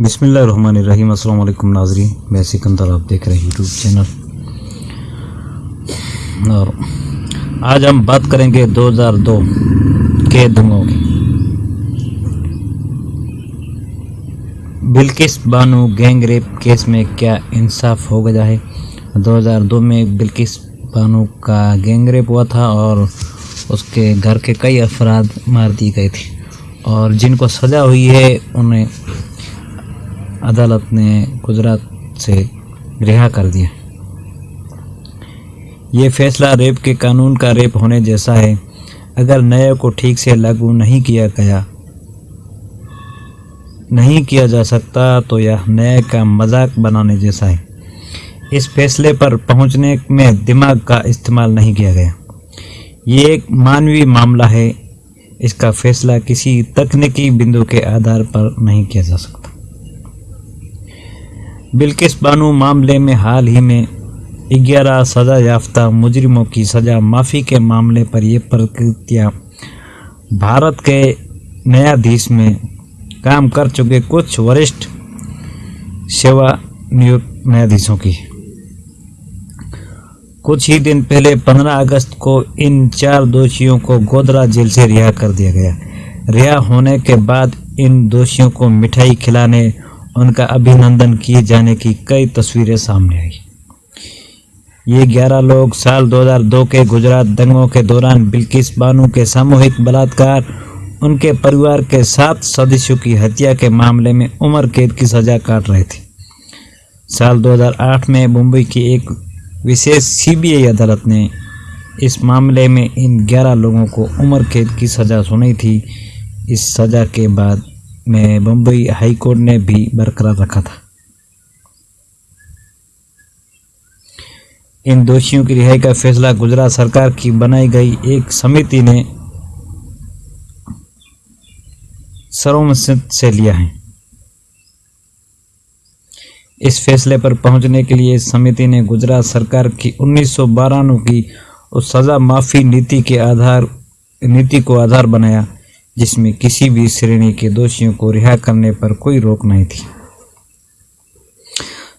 बिसमीम अल्लाम नाजरी मैं सिकंदर, आप देख रहे हैं यूट्यूब चैनल और आज हम बात करेंगे 2002 के दंगों की। Bilkis Bano gang rape case में क्या इंसाफ हो गया है? 2002 में बिल्किस बानो का गैंग रेप हुआ था और उसके घर के कई अफराद मार दिए गए थे। और जिनको सज़ा हुई है, उन्हें अदालत ने गुजरात से रिहा कर दिया। ये फैसला रेप के कानून का रेप होने जैसा है। अगर नए को ठीक से लागू नहीं किया गया, नहीं किया जा सकता तो यह न्याय का मज़ाक बनाने जैसा है। इस फैसले पर पहुँचने में दिमाग का इस्तेमाल नहीं किया गया। ये एक मानवीय मामला है। इसका फैसला किसी तकनीकी बिंदु के आधार पर नहीं किया जा सकता। बिल्किस बानू, मामले में हाल ही में ग्यारह सज़ा याफ्ता मुजरिमों की सज़ा माफ़ी के मामले पर ये प्रकृतियाँ भारत के न्यायाधीश में काम कर चुके कुछ वरिष्ठ सेवा नियुक्त न्यायाधीशों की। कुछ ही दिन पहले 15 अगस्त को इन चार दोषियों को गोदरा जेल से रिहा कर दिया गया। रिहा होने के बाद इन दोषियों को मिठाई खिलाने उनका अभिनंदन किए जाने की कई तस्वीरें सामने आई। ये 11 लोग साल 2002 के गुजरात दंगों के दौरान बिल्किस बानू के सामूहिक बलात्कार, उनके परिवार के सात सदस्यों की हत्या के मामले में उम्र कैद की सजा काट रहे थे। साल 2008 में मुंबई की एक विशेष सीबीआई अदालत ने इस मामले में इन 11 लोगों को उम्र कैद की सज़ा सुनाई थी। इस सज़ा के बाद में बम्बई हाई कोर्ट ने भी बरकरार रखा था। इन दोषियों की रिहाई का फैसला गुजरात सरकार की बनाई गई एक समिति ने सर्वमत से लिया है। इस फैसले पर पहुँचने के लिए समिति ने गुजरात सरकार की उन्नीस सौ की उस सज़ा माफ़ी नीति के आधार नीति को आधार बनाया। जिसमें किसी भी श्रेणी के दोषियों को रिहा करने पर कोई रोक नहीं थी।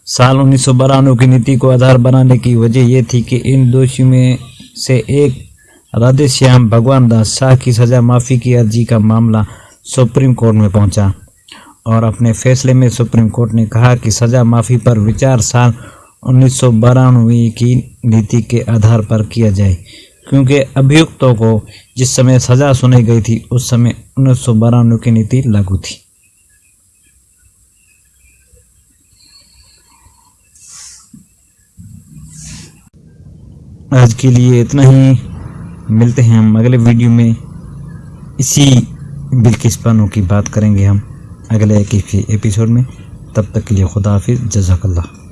साल उन्नीस की नीति को आधार बनाने की वजह यह थी कि इन दोषियों में से एक राधे श्याम भगवान दास शाह की सज़ा माफ़ी की अर्जी का मामला सुप्रीम कोर्ट में पहुँचा और अपने फैसले में सुप्रीम कोर्ट ने कहा कि सज़ा माफ़ी पर विचार साल उन्नीस की नीति के आधार पर किया जाए। क्योंकि अभियुक्तों को जिस समय सजा सुनाई गई थी, उस समय उन्नीस की नीति लागू थी। आज के लिए इतना ही। मिलते हैं हम अगले वीडियो में। इसी बिल्किस पानों की बात करेंगे हम अगले एक एपिसोड में। तब तक के लिए खुदा हाफिज़। जजाकल्ला